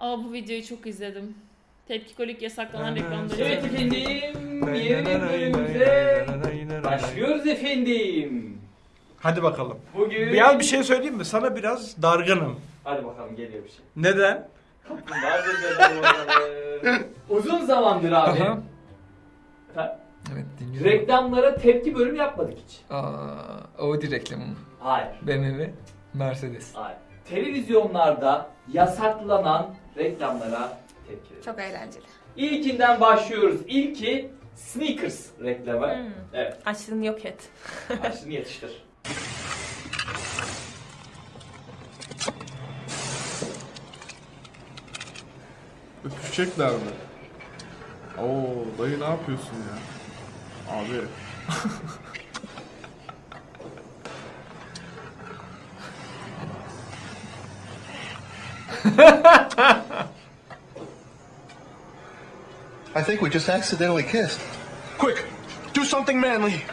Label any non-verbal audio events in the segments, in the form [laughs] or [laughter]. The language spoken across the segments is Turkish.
Aa bu videoyu çok izledim. Tepkikolik yasaklanan reklamları. Evet efendim, yeni bölümümüze başlıyoruz efendim. Hadi bakalım. Bugün... Bir, bir şey söyleyeyim mi? Sana biraz dargınım. Hadi bakalım geliyor bir şey. Neden? Uzun zamandır abi. Aha. Ha, Evet dinliyorum. Reklamlara tepki bölümü yapmadık hiç. Aa, Audi reklamı mı? Hayır. BMW, Mercedes. Hayır. Televizyonlarda yasaklanan reklamlara tepki verelim. Çok eğlenceli. İlkinden başlıyoruz. İlki Sneakers reklamı. Hmm. Evet. Açlığını yok et. [laughs] Açtığını yetiştir. Öpüşecekler mi? Oo dayı ne yapıyorsun ya? Abi. [laughs] I think we just accidentally kissed. Quick, do something manly.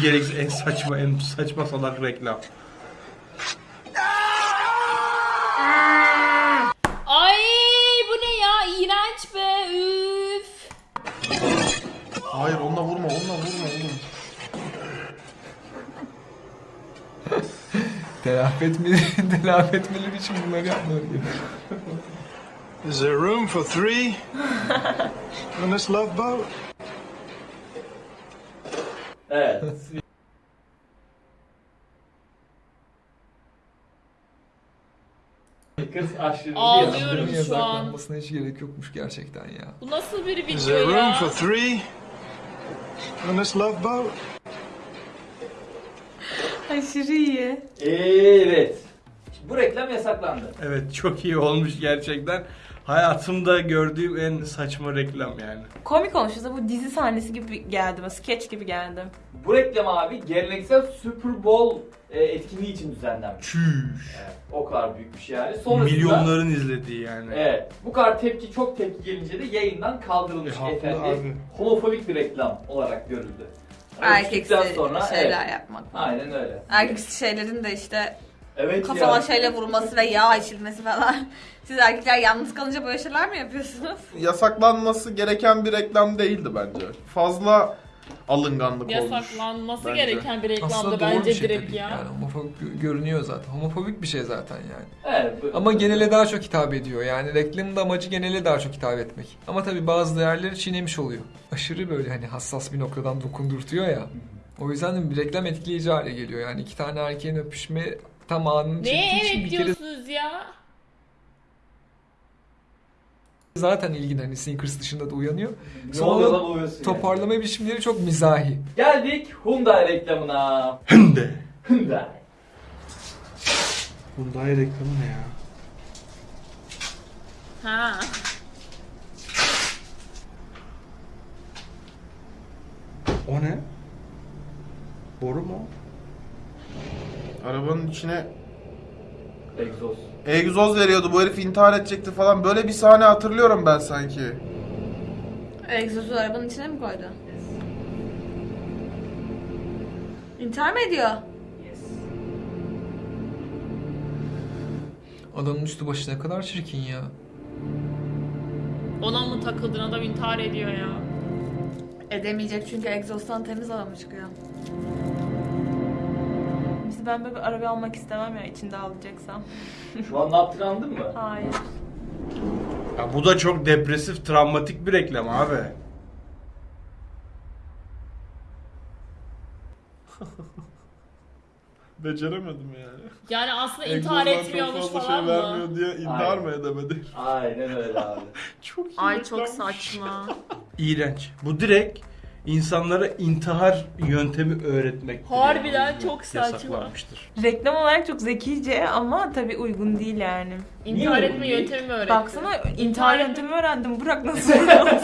Gereksiz, en saçma, en saçma salak reklam. Telafi etmeli, [laughs] telafi etmeleri için bunları yapmaları gerekiyor. Is there room for three on this love boat? Evet. Sneakers aşırı Ağlıyorum. şu an. yasaklanmasına hiç gerek yokmuş gerçekten ya. Bu nasıl bir Is video there room ya? for three on this love boat? Aşırı iyi. Evet. Bu reklam yasaklandı. Evet çok iyi olmuş gerçekten. Hayatımda gördüğüm en saçma reklam yani. Komik olmuş. Aslında bu dizi sahnesi gibi geldi. Böyle Sketch gibi geldi. Bu reklam abi geleneksel Super Bowl e, etkinliği için düzenlenmiş. Çüş. Evet, o kadar büyük bir şey yani. Sonrasında, Milyonların izlediği yani. Evet. Bu kadar tepki çok tepki gelince de yayından kaldırılmış E, haklı efendim. abi. Homofobik bir reklam olarak görüldü. Erkeksi sonra, şeyler evet, yapmak. Aynen öyle. Erkeksi şeylerin de işte Evet kafama ya. şeyle vurulması ve yağ içilmesi falan. [laughs] Siz erkekler yalnız kalınca böyle şeyler mi yapıyorsunuz? Yasaklanması gereken bir reklam değildi bence. Fazla alınganlık olmuş. Yasaklanması Bence. gereken bir reklamdı Aslında doğru bence bir şey direkt tabii. ya. Yani homofobik gö- görünüyor zaten. Homofobik bir şey zaten yani. Evet, bu- Ama genele daha çok hitap ediyor. Yani reklamın da amacı genele daha çok hitap etmek. Ama tabii bazı değerleri çiğnemiş oluyor. Aşırı böyle hani hassas bir noktadan dokundurtuyor ya. O yüzden de bir reklam etkileyici hale geliyor. Yani iki tane erkeğin öpüşme tam anını çektiği için evet bir kere diyorsunuz ya? Zaten ilgin hani Snickers dışında da uyanıyor. Sonra oluyor lan oluyorsun yani. Toparlama biçimleri çok mizahi. Geldik Hyundai reklamına. Hınde. Hyundai. Hyundai reklamı ne ya? Ha. O ne? Boru mu? Arabanın içine Egzoz. egzoz veriyordu. Bu herif intihar edecekti falan. Böyle bir sahne hatırlıyorum ben sanki. Egzozu arabanın içine mi koydu? İntihar mı ediyor? Adamın üstü başı ne kadar çirkin ya. Ona mı takıldın adam intihar ediyor ya. Edemeyecek çünkü egzozdan temiz hava mı çıkıyor? İşte ben böyle bir araba almak istemem ya içinde alacaksam. Şu an ne yaptığını anladın mı? Hayır. Ya bu da çok depresif, travmatik bir reklam abi. [laughs] Beceremedim yani. Yani aslında intihar Egzozdan etmiyormuş çok fazla falan şey mı? vermiyor diye intihar Aynen. mı edemedi? Aynen öyle abi. [laughs] Çok iyi Ay çok reklammış. saçma. İğrenç. Bu direkt insanlara intihar yöntemi öğretmek. Harbiden çok saçma. Yasaklanmıştır. Reklam olarak çok zekice ama tabii uygun değil yani. İntihar Niye etme yöntemi mi öğretti? Baksana intihar yöntemi öğrendim. Bırak nasıl yani.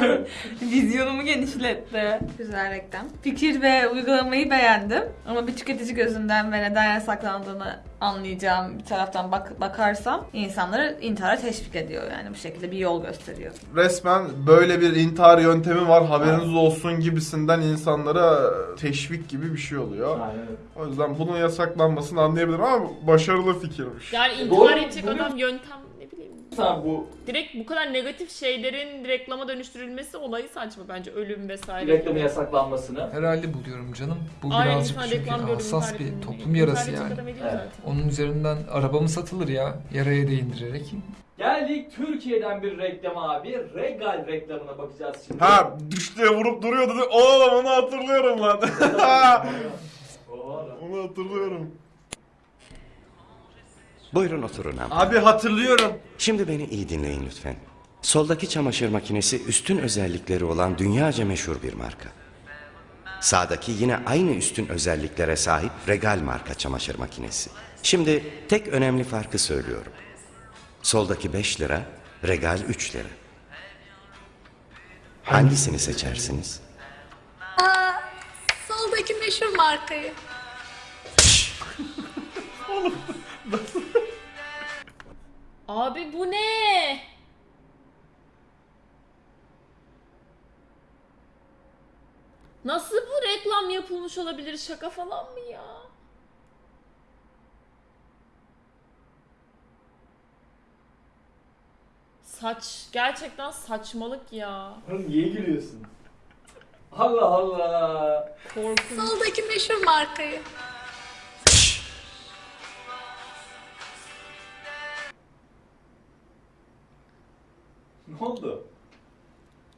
[laughs] Vizyonumu genişletti. Güzel reklam. Fikir ve uygulamayı beğendim. Ama bir tüketici gözünden ve neden yasaklandığını anlayacağım bir taraftan bak bakarsam insanları intihara teşvik ediyor yani bu şekilde bir yol gösteriyor. Resmen böyle bir intihar yöntemi var haberiniz olsun gibisinden insanlara teşvik gibi bir şey oluyor. Aynen. O yüzden bunun yasaklanmasını anlayabilirim ama başarılı fikirmiş. Yani Doğru, intihar edecek doğru. adam yöntem ne bileyim. Sen bu Direkt bu kadar negatif şeylerin reklama dönüştürülmesi olayı saçma bence. Ölüm vesaire. reklamın gibi. yasaklanmasını Herhalde buluyorum canım. Bu Aynen birazcık insan çünkü reklam gördüğünü hassas tarif bir toplum yarası yani. edecek adam ediyor Evet. zaten. Onun üzerinden araba mı satılır ya? Yaraya değindirerek. Geldik Türkiye'den bir reklam abi. Regal reklamına bakacağız şimdi. Ha düş diye vurup duruyordu. dedi. Oğlum onu hatırlıyorum lan. Oğlum. [laughs] onu hatırlıyorum. Buyurun oturun abi. Abi hatırlıyorum. Şimdi beni iyi dinleyin lütfen. Soldaki çamaşır makinesi üstün özellikleri olan dünyaca meşhur bir marka. Sağdaki yine aynı üstün özelliklere sahip Regal marka çamaşır makinesi. Şimdi tek önemli farkı söylüyorum. Soldaki 5 lira, Regal 3 lira. Hangisini seçersiniz? Soldaki meşhur markayı. [laughs] Abi bu ne? Nasıl bu reklam yapılmış olabilir? Şaka falan mı ya? Saç gerçekten saçmalık ya. Oğlum niye gülüyorsun? Allah Allah. Korkunç. Soldaki meşhur markayı. Ne oldu?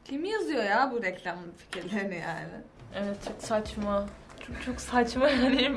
Kim yazıyor ya bu reklam fikirlerini yani? Evet çok saçma. Çok çok saçma [laughs] yani.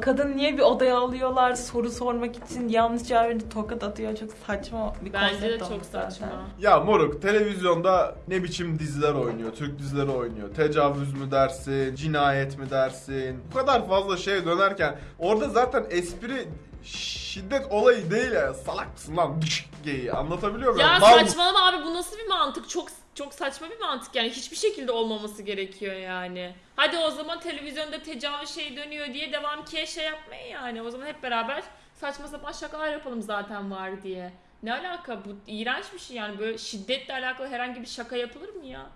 Kadın niye bir odaya alıyorlar soru sormak için yanlış cevap verince tokat atıyor. Çok saçma bir Bence de konsept çok olmuş zaten. saçma. Ya moruk televizyonda ne biçim diziler oynuyor, Türk dizileri oynuyor. Tecavüz mü dersin, cinayet mi dersin? Bu kadar fazla şey dönerken orada zaten espri şiddet olayı değil ya. Salak mısın lan? Geyi. Anlatabiliyor muyum? Ya Mal- saçmalama abi bu nasıl bir mantık? Çok çok saçma bir mantık yani hiçbir şekilde olmaması gerekiyor yani. Hadi o zaman televizyonda tecavüz şey dönüyor diye devam ki şey yapmayın yani. O zaman hep beraber saçma sapan şakalar yapalım zaten var diye. Ne alaka bu iğrenç bir şey yani böyle şiddetle alakalı herhangi bir şaka yapılır mı ya?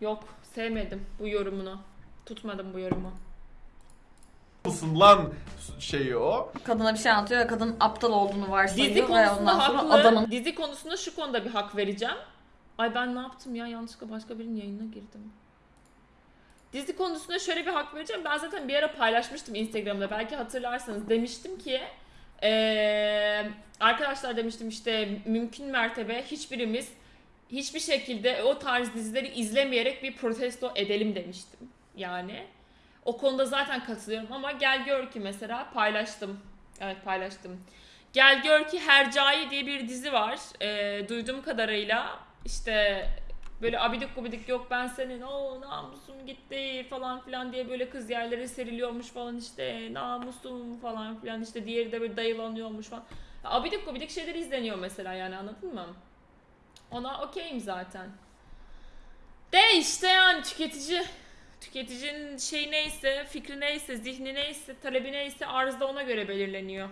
Yok sevmedim bu yorumunu. Tutmadım bu yorumu. Mısın lan şeyi o. Kadına bir şey anlatıyor ve kadın aptal olduğunu Dizi varsayıyor ve konusunda ondan sonra haklı. adamın Dizi konusunda şu konuda bir hak vereceğim. Ay ben ne yaptım ya? Yanlışlıkla başka birinin yayınına girdim. Dizi konusunda şöyle bir hak vereceğim. Ben zaten bir ara paylaşmıştım Instagram'da. Belki hatırlarsanız. Demiştim ki eee, arkadaşlar demiştim işte mümkün mertebe hiçbirimiz hiçbir şekilde o tarz dizileri izlemeyerek bir protesto edelim demiştim. Yani o konuda zaten katılıyorum ama gel gör ki mesela paylaştım. Evet paylaştım. Gel gör ki Hercai diye bir dizi var. Ee, duyduğum kadarıyla işte böyle abidik gubidik yok ben senin o namusum gitti falan filan diye böyle kız yerlere seriliyormuş falan işte namusum falan filan işte diğeri de böyle dayılanıyormuş falan. Abidik gubidik şeyler izleniyor mesela yani anladın mı? Ona okeyim zaten. De işte yani tüketici tüketicinin şey neyse, fikri neyse, zihni neyse, talebi neyse arz da ona göre belirleniyor.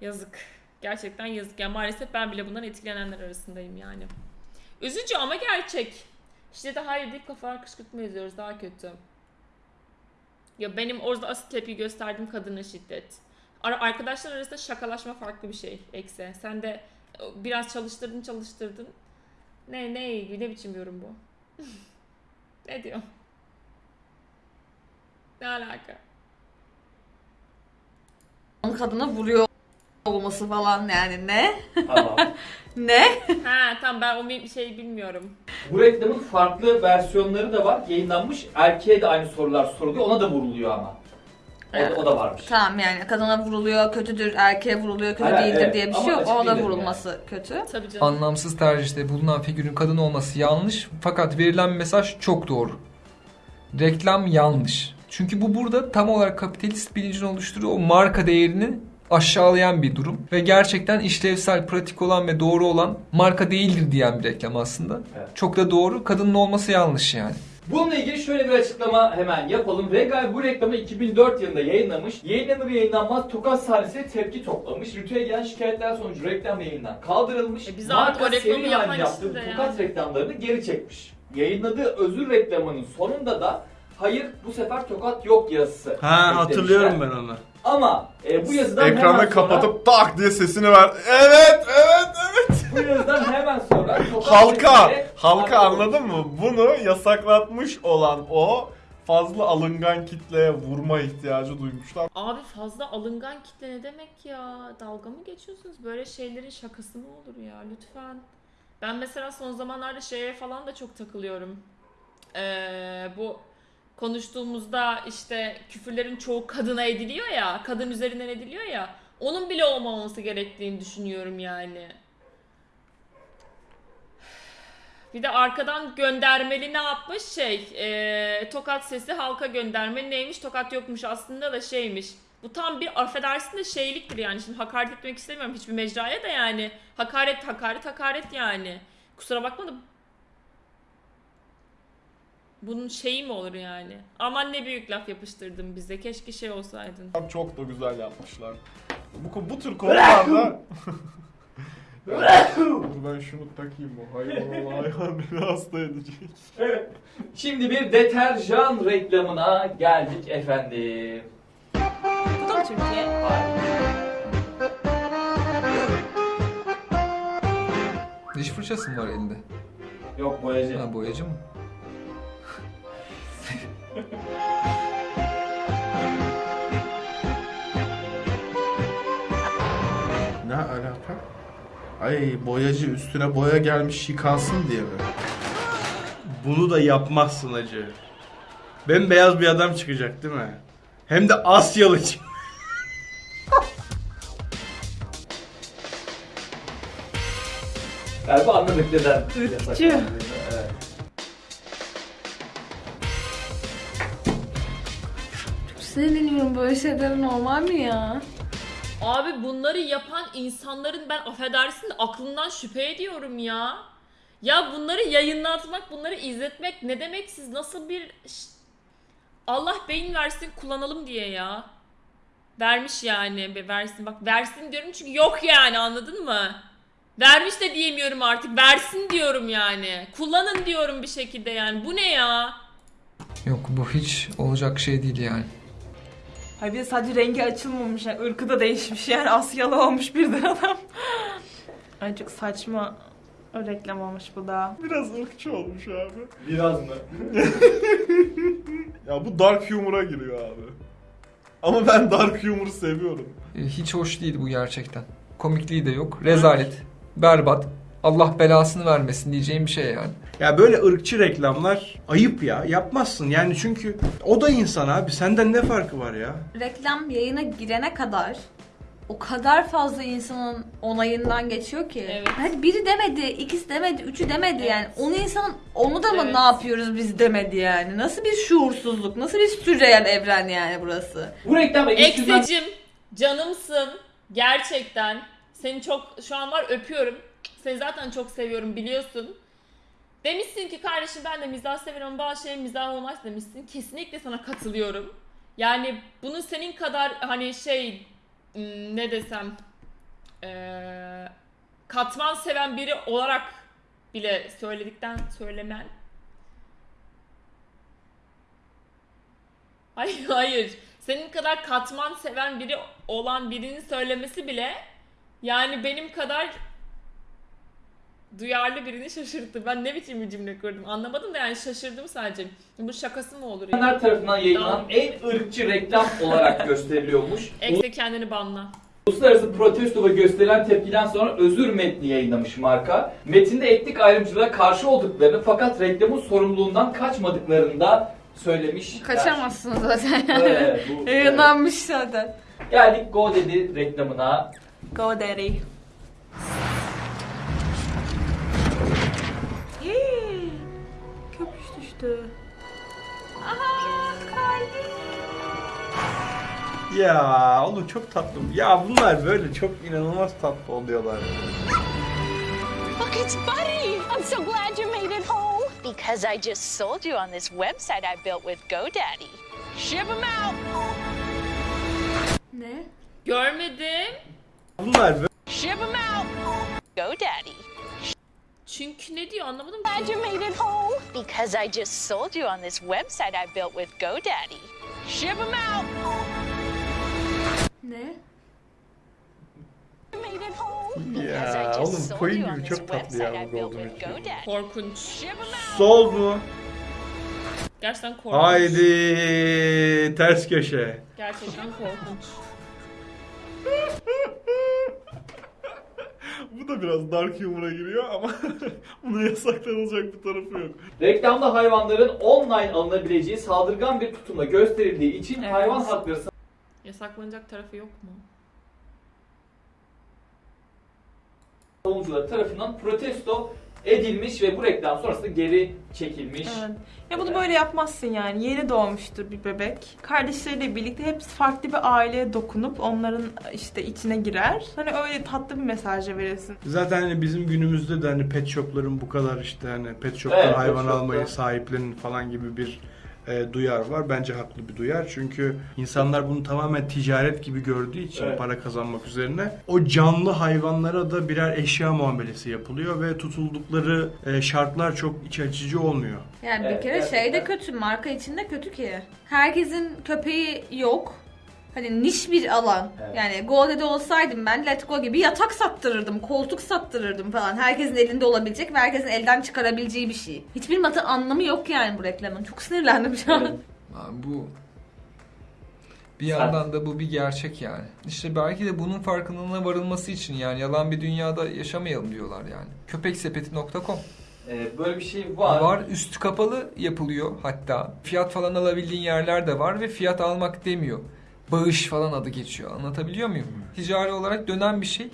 Yazık. Gerçekten yazık. Yani maalesef ben bile bundan etkilenenler arasındayım yani. Üzücü ama gerçek. Şiddete hayır deyip kafalar kışkırtma yazıyoruz. Daha kötü. Ya benim orada asıl tepki gösterdiğim kadına şiddet. Arkadaşlar arasında şakalaşma farklı bir şey. Ekse. Sen de e, biraz çalıştırdın çalıştırdın. Ne ne ne biçim yorum bu? [laughs] ne diyor? Ne alaka? kadına vuruyor olması falan yani ne? Tamam. [laughs] Ne? Ha tamam ben o bir şey bilmiyorum. Bu reklamın farklı versiyonları da var. Yayınlanmış. Erkeğe de aynı sorular soruluyor. Ona da vuruluyor ama. O, o da varmış. Tamam yani kadına vuruluyor kötüdür, erkeğe vuruluyor kötü Hayır, değildir evet. diye bir Ama şey yok. açık Ona vurulması kötü. Tabii canım. Anlamsız tercihte bulunan figürün kadın olması yanlış fakat verilen mesaj çok doğru. Reklam yanlış. Çünkü bu burada tam olarak kapitalist bilincin oluşturduğu o marka değerini aşağılayan bir durum ve gerçekten işlevsel, pratik olan ve doğru olan marka değildir diyen bir reklam aslında. Evet. Çok da doğru. Kadının olması yanlış yani. Bununla ilgili şöyle bir açıklama hemen yapalım. Regal bu reklamı 2004 yılında yayınlamış. Yayınlanır yayınlanmaz Tokat sahnesi tepki toplamış. Rütü'ye gelen şikayetler sonucu reklam yayından kaldırılmış. E biz Marka o reklamı yapan yaptığı işte. Tokat reklamlarını geri çekmiş. Yayınladığı özür reklamının sonunda da hayır bu sefer Tokat yok yazısı. Ha hatırlıyorum ben onu. Ama e, bu yazıdan hemen Ekranı sonra, kapatıp tak diye sesini ver. Evet, evet, evet. bu yazıdan hemen [laughs] Halka, halka anladın mı? Bunu yasaklatmış olan o fazla alıngan kitleye vurma ihtiyacı duymuşlar. Abi fazla alıngan kitle ne demek ya? Dalga mı geçiyorsunuz? Böyle şeylerin şakası mı olur ya? Lütfen. Ben mesela son zamanlarda şeye falan da çok takılıyorum. Ee, bu konuştuğumuzda işte küfürlerin çoğu kadına ediliyor ya, kadın üzerinden ediliyor ya. Onun bile olmaması gerektiğini düşünüyorum yani. Bir de arkadan göndermeli ne yapmış şey eee, tokat sesi halka gönderme neymiş tokat yokmuş aslında da şeymiş. Bu tam bir affedersin de şeyliktir yani şimdi hakaret etmek istemiyorum hiçbir mecraya da yani hakaret hakaret hakaret yani. Kusura bakma da bunun şeyi mi olur yani? Aman ne büyük laf yapıştırdın bize keşke şey olsaydın. Çok da güzel yapmışlar. Bu, bu tür [laughs] konularda... Dur ben şunu takayım bu hayvan hayvan beni hasta edecek. Evet. Şimdi bir deterjan reklamına geldik efendim. Bu da mı Türkiye? Diş fırçası mı var elinde? Yok boyacı. Ha boyacı mı? Ne alaka? Ay boyacı üstüne boya gelmiş yıkansın diye mi? Bunu da yapmazsın acı. Bembeyaz bir adam çıkacak değil mi? Hem de Asyalı çık- [laughs] Galiba anladık neden. Irkçı. Sinirleniyorum böyle şeyler normal mi ya? Abi bunları yapan insanların ben affedersin de aklından şüphe ediyorum ya. Ya bunları yayınlatmak, bunları izletmek ne demek siz nasıl bir! Allah beyin versin kullanalım diye ya. Vermiş yani be versin bak versin diyorum çünkü yok yani anladın mı? Vermiş de diyemiyorum artık versin diyorum yani. Kullanın diyorum bir şekilde yani bu ne ya? Yok bu hiç olacak şey değil yani. Hayır bir de sadece rengi açılmamış. Yani ırkı da değişmiş yani Asyalı olmuş birden adam. [laughs] Ay çok saçma o reklam olmuş bu da. Biraz ırkçı olmuş abi. Biraz mı? [laughs] Ya bu dark humor'a giriyor abi. Ama ben dark humor'u seviyorum. E, Hiç hoş değil bu gerçekten. Komikliği de yok. Rezalet. Berbat. Allah belasını vermesin diyeceğim bir şey yani. Ya böyle ırkçı reklamlar ayıp ya. Yapmazsın yani çünkü o da insan abi. Senden ne farkı var ya? Reklam yayına girene kadar o kadar fazla insanın onayından geçiyor ki. Evet. Hadi biri demedi, ikisi demedi, üçü demedi Evet. yani. Onu insanın onu da mı Evet. ne yapıyoruz biz demedi yani. Nasıl bir şuursuzluk, nasıl bir sürreel evren yani burası. Bu reklam Eksicim canımsın gerçekten seni çok şu an var öpüyorum seni zaten çok seviyorum biliyorsun demişsin ki kardeşim ben de mizah severim bazı şeyin mizah olmaz. demişsin. Kesinlikle sana katılıyorum. Yani bunun senin kadar hani şey ne desem eee, katman seven biri olarak bile söyledikten söylemen Hayır [laughs] hayır. Senin kadar katman seven biri olan birinin söylemesi bile yani benim kadar duyarlı birini şaşırttı. Ben ne biçim bir cümle kurdum anlamadım da yani şaşırdım sadece. Bu şakası mı olur ya? insanlar tarafından yayınlanan en ırkçı reklam olarak gösteriliyormuş. Ekse kendini banla. Uluslararası protesto ve gösterilen tepkiden sonra özür metni yayınlamış marka. Metinde etnik ayrımcılığa karşı olduklarını fakat reklamın sorumluluğundan kaçmadıklarını da söylemiş. Kaçamazsın zaten Evet, bu- [laughs] Yayınlanmış zaten. Geldik Go dedi reklamına. Go Daddy. Köpüş düştü. Ya oğlum çok tatlı. Ya bunlar böyle çok inanılmaz tatlı oluyorlar. Look, it's Buddy! I'm so glad you made it home. Because I just sold you on this website I built with GoDaddy. Ship 'em out! Ne? Görmedim. Bunlar böyle Ship 'em out! GoDaddy. Çünkü ne diyor anlamadım Glad ki. you made it home. Because I just sold you on this website I built with GoDaddy. Ship 'em out! Ne? You made it home. Because I Ya just oğlum sold koyun you on gibi this çok tatlı website ya I bu built Golden with Retriever. GoDaddy. Korkunç. Sol mu? Gerçekten korkunç. Haydi ters köşe. Gerçekten korkunç. [laughs] Bu da biraz dark humor'a giriyor ama [laughs] bunun yasaklanılacak bir tarafı yok. Reklamda hayvanların online alınabileceği saldırgan bir tutumla gösterildiği için Evet. hayvan hakları Yasaklanacak tarafı yok mu? savunucuları tarafından protesto edilmiş ve bu reklam sonrasında geri çekilmiş. Evet. Ya bunu böyle yapmazsın yani. Yeni doğmuştur bir bebek. Kardeşleriyle birlikte hepsi farklı bir aileye dokunup onların işte içine girer. Hani öyle tatlı bir mesaj da verirsin. Zaten hani bizim günümüzde de hani pet shop'ların bu kadar işte hani pet shop'tan Evet, pet hayvan shop'ta. almayı sahiplenin falan gibi bir e, duyar var. Bence haklı bir duyar. Çünkü insanlar bunu tamamen ticaret gibi gördüğü için Evet. para kazanmak üzerine o canlı hayvanlara da birer eşya muamelesi yapılıyor ve tutuldukları e, şartlar çok iç açıcı olmuyor. Yani bir Evet, kere şey de kötü, marka içinde kötü ki. Herkesin köpeği yok. Hani niş bir alan. Evet. Yani GoDaddy olsaydım ben Let Go gibi yatak sattırırdım, koltuk sattırırdım falan. Herkesin elinde olabilecek ve herkesin elden çıkarabileceği bir şey. Hiçbir matı anlamı yok yani bu reklamın. Çok sinirlendim şu an. Evet. Abi bu bir yandan da bu bir gerçek yani. İşte belki de bunun farkındalığına varılması için yani yalan bir dünyada yaşamayalım diyorlar yani. Köpeksepeti.com Ee, böyle bir şey var. var. Üstü kapalı yapılıyor hatta. Fiyat falan alabildiğin yerler de var ve fiyat almak demiyor. Bağış falan adı geçiyor. Anlatabiliyor muyum? Ticari olarak dönen bir şey.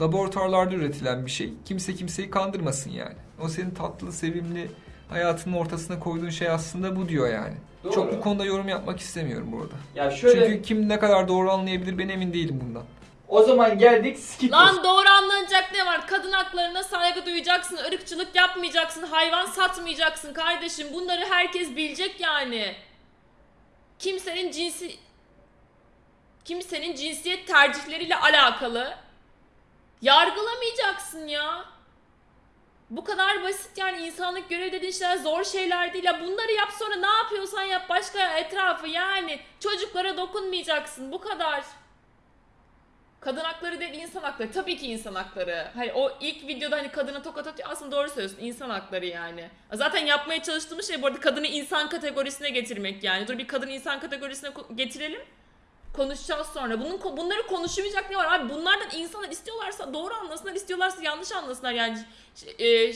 Laboratuvarlarda üretilen bir şey. Kimse kimseyi kandırmasın yani. O senin tatlı, sevimli hayatının ortasına koyduğun şey aslında bu diyor yani. Doğru. Çok bu konuda yorum yapmak istemiyorum burada. Ya şöyle Çünkü kim ne kadar doğru anlayabilir ben emin değilim bundan. o zaman geldik Skittles. Lan doğru anlanacak ne var? Kadın haklarına saygı duyacaksın, ırkçılık yapmayacaksın, hayvan satmayacaksın kardeşim. Bunları herkes bilecek yani. Kimsenin cinsi kimsenin cinsiyet tercihleriyle alakalı yargılamayacaksın ya. Bu kadar basit yani insanlık görev dediğin şeyler zor şeyler değil. Ya bunları yap sonra ne yapıyorsan yap başka etrafı yani. Çocuklara dokunmayacaksın bu kadar. Kadın hakları değil insan hakları. Tabii ki insan hakları. Hani o ilk videoda hani kadına tokat atıyor aslında doğru söylüyorsun. insan hakları yani. Zaten yapmaya çalıştığımız şey bu arada kadını insan kategorisine getirmek yani. Dur bir kadını insan kategorisine getirelim. Konuşacağız sonra. Bunun bunları konuşmayacak ne var abi? Bunlardan insanlar istiyorlarsa doğru anlasınlar, istiyorlarsa yanlış anlasınlar yani. E,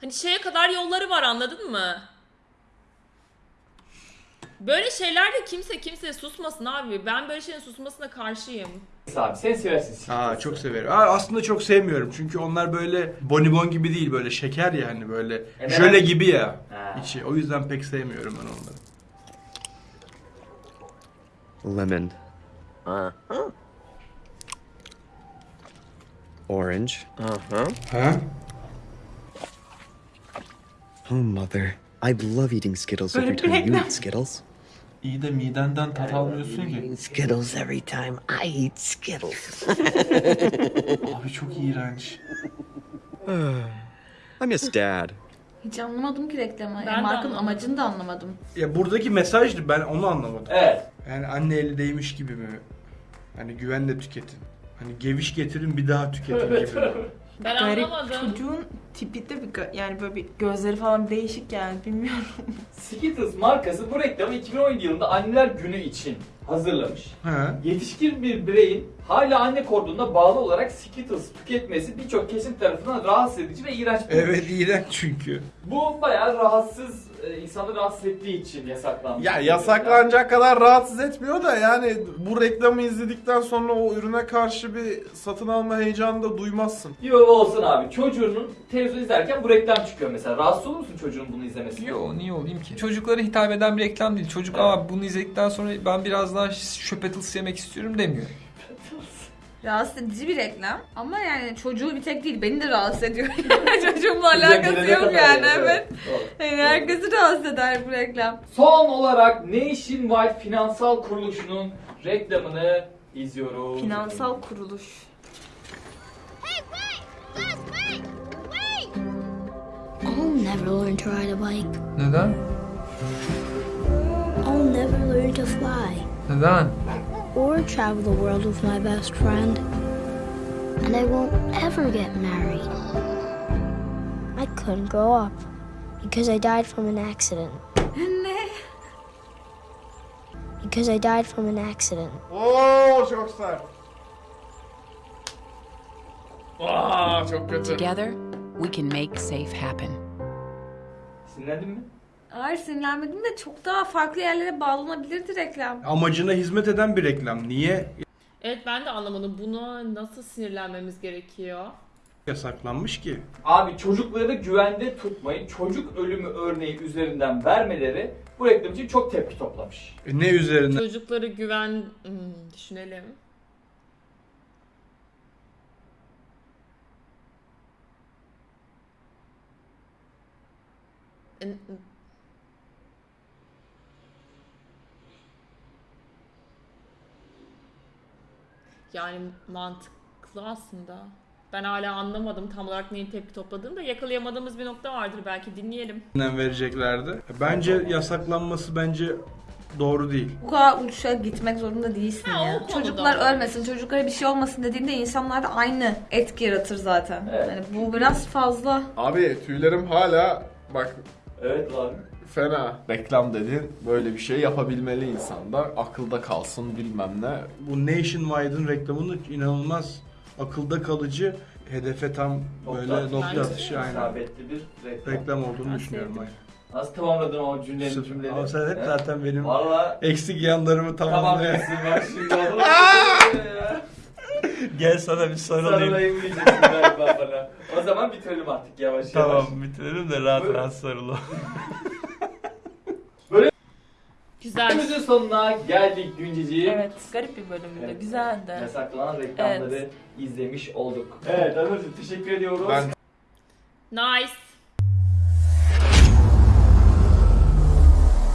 hani şeye kadar yolları var anladın mı? Böyle şeylerde kimse kimseye susmasın abi. Ben böyle şeylerin susmasına karşıyım. abi sen seversin. Aa çok severim. Aa, aslında çok sevmiyorum çünkü onlar böyle bonibon gibi değil böyle şeker ya hani böyle neden? jöle gibi ya Ha. içi. O yüzden pek sevmiyorum ben onları. Lemon. Uh-huh. Orange. Uh-huh. Huh? Oh, mother. I love eating Skittles every time you eat Skittles. İyi de midenden tat almıyorsun ki. Skittles every time I eat Skittles. Abi çok iğrenç. I miss Dad. Hiç anlamadım ki reklamı. Ben Yani de markanın anlamadım. amacını da anlamadım. Ya buradaki mesajdı ben onu anlamadım. Evet. Yani anne eli değmiş gibi mi? Hani güvenle tüketin. Hani geviş getirin bir daha tüketin gibi. mi? Ben Garip anlamadım. çocuğun tipi de bir gö- yani böyle bir gözleri falan değişik yani bilmiyorum. Skittles markası bu reklamı 2017 yılında Anneler Günü için hazırlamış. Ha? Yetişkin bir bireyin hala anne kordonuna bağlı olarak Skittles tüketmesi birçok kesim tarafından rahatsız edici ve iğrenç bulunmuş. Evet iğrenç çünkü. Bu bayağı rahatsız, e, insanı rahatsız ettiği için yasaklanmış. Ya yasaklanacak kadar rahatsız etmiyor da yani bu reklamı izledikten sonra o ürüne karşı bir satın alma heyecanı da duymazsın. Baba olsun abi. Çocuğunun televizyon izlerken bu reklam çıkıyor mesela. Rahatsız olur musun çocuğun bunu izlemesi? Yo niye olayım ki? Çocuklara hitap eden bir reklam değil. Çocuk aa bunu izledikten sonra ben biraz daha şöpetils yemek istiyorum demiyor. [laughs] Rahatsız edici bir reklam. Ama yani çocuğu bir tek değil beni de rahatsız ediyor. [laughs] Çocuğumla alakası yok yani yani, evet. Yani herkesi rahatsız eder bu reklam. Son olarak Nationwide Finansal Kuruluşu'nun reklamını izliyoruz. Finansal kuruluş. I'll never learn to ride a bike. Neden? I'll never learn to fly Neden? Or travel the world with my best friend. And I won't ever get married. I couldn't grow up because I died from an accident. Because I died from an accident. Oo çok sert. Aa çok kötü. Together, we can make safe happen. Sinirlendin mi? Hayır sinirlenmedim de çok daha farklı yerlere bağlanabilirdi reklam. Amacına hizmet eden bir reklam. Niye Evet ben de anlamadım. Buna nasıl sinirlenmemiz gerekiyor? yasaklanmış ki? Abi çocukları güvende tutmayın. Çocuk ölümü örneği üzerinden vermeleri bu reklam için çok tepki toplamış. E, ne üzerinden? Çocukları güven... Hmm, düşünelim. En- Yani mantıklı aslında. Ben hala anlamadım tam olarak neyin tepki topladığını da yakalayamadığımız bir nokta vardır belki dinleyelim. vereceklerdi. Bence yasaklanması bence doğru değil. Bu kadar uçuşa gitmek zorunda değilsin Ha, o ya. konuda. Çocuklar ölmesin, çocuklara bir şey olmasın dediğinde insanlar da aynı etki yaratır zaten. Evet. Yani bu biraz fazla. Abi tüylerim hala bak Evet lan. Fena. Reklam dedin böyle bir şey yapabilmeli insan da akılda kalsın bilmem ne. Bu Nationwide'ın reklamının inanılmaz akılda kalıcı hedefe tam böyle Nokta- nokta atışı aynen. İsabetli bir reklam. Reklam olduğunu Ben düşünüyorum aynen. Nasıl tamamladın o cümlenin Süper. cümleleri? Ama sen hep He? zaten benim Valla eksik yanlarımı tamam tamamlıyor. dersin bak şimdi [laughs] oğlum. Gel sana bir sarılayım. Sarılayım diyeceksin galiba bana. O zaman bitirelim artık yavaş yavaş. Tamam bitirelim de rahat Buyurun. rahat sarılalım. [laughs] Güzel. Bölümümüzün sonuna geldik Günceciğim. Evet, garip bir bölümdü. Evet. Güzeldi. Yasaklanan reklamları Evet. izlemiş olduk. Evet Anılcığım teşekkür ediyoruz. Ben Nice.